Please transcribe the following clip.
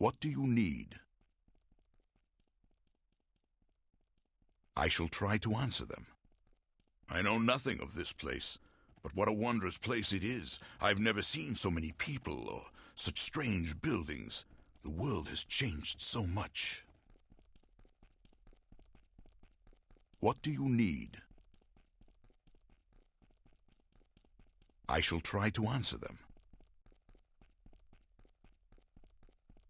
What do you need? I shall try to answer them. I know nothing of this place, but what a wondrous place it is. I've never seen so many people or such strange buildings. The world has changed so much. What do you need? I shall try to answer them.